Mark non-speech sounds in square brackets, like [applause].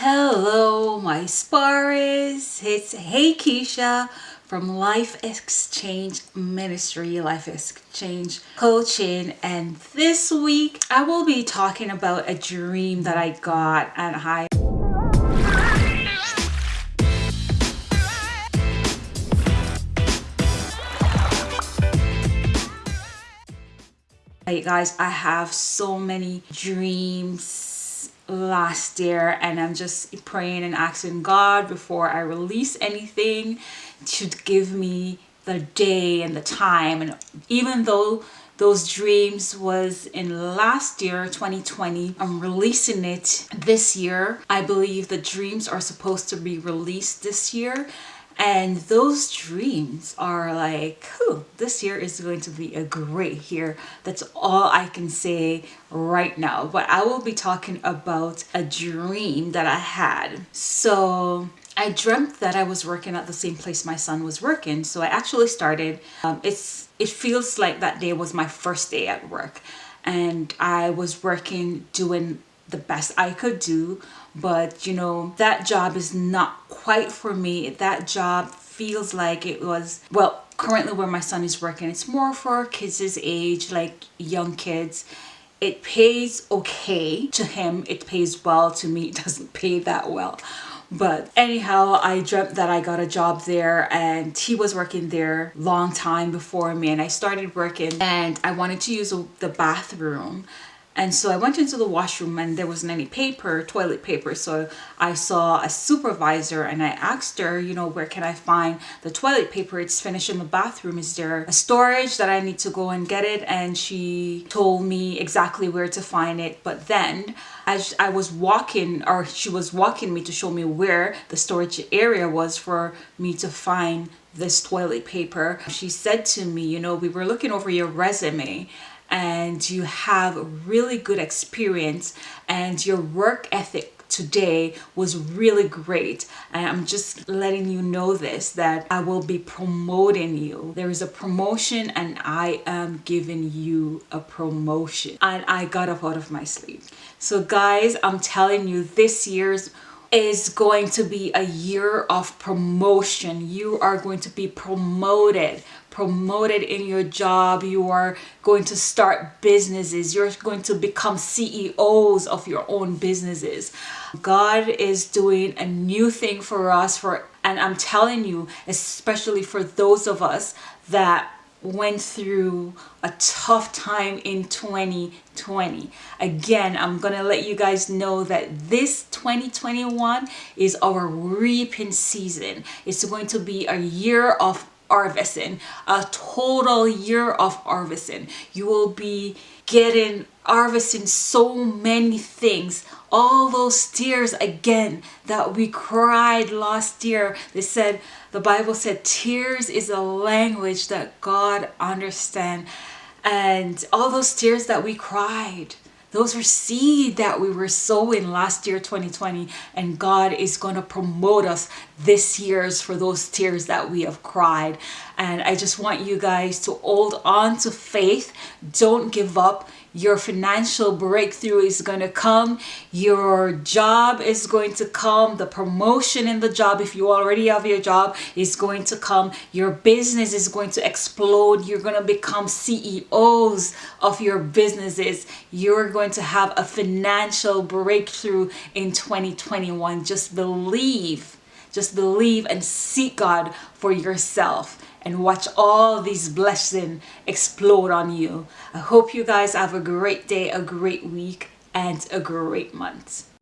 Hello, my sparrows. It's Hey Keisha from Life Exchange Ministry, Life Exchange Coaching. And this week I will be talking about a dream that I got and I Hey guys, I have so many dreams last year and I'm just praying and asking God before I release anything to give me the day and the time. And even though those dreams was in last year 2020 i'm releasing it this year. I believe the dreams are supposed to be released this year and those dreams are like whew, this year is going to be a great year that's all i can say right now but i will be talking about a dream that i had so I dreamt that I was working at the same place my son was working. So I actually started, um, it's it feels like that day was my first day at work. And I was working doing the best I could do but you know that job is not quite for me. That job feels like it was well currently where my son is working it's more for kids age like young kids. It pays okay to him it pays well to me [laughs] it doesn't pay that well. But anyhow i dreamt that i got a job there and he was working there long time before me and i started working and i wanted to use the bathroom and so I went into the washroom and there wasn't any paper, toilet paper. So I saw a supervisor and I asked her, you know, where can I find the toilet paper? It's finished in the bathroom. Is there a storage that I need to go and get it? And she told me exactly where to find it. But then as I was walking or she was walking me to show me where the storage area was for me to find this toilet paper. She said to me, you know, we were looking over your resume and you have really good experience and your work ethic today was really great. And I'm just letting you know this that I will be promoting you. There is a promotion and I am giving you a promotion. And I got up out of my sleep. So guys I'm telling you this year's is going to be a year of promotion. You are going to be promoted, promoted in your job. You are going to start businesses. You're going to become CEOs of your own businesses. God is doing a new thing for us for and I'm telling you, especially for those of us that went through a tough time in 2020 again i'm gonna let you guys know that this 2021 is our reaping season. It's going to be a year of harvesting a total year of harvesting you will be getting harvesting so many things. All those tears again that we cried last year. They said the bible said tears is a language that god understands and all those tears that we cried those were seed that we were sowing last year 2020 and god is going to promote us this year's for those tears that we have cried. And i just want you guys to hold on to faith. Don't give up. Your financial breakthrough is going to come. Your job is going to come. The promotion in the job if you already have your job is going to come. Your business is going to explode. You're going to become CEOs of your businesses. You're going to have a financial breakthrough in 2021 just believe just believe and seek God for yourself and watch all these blessings explode on you. I hope you guys have a great day, a great week, and a great month.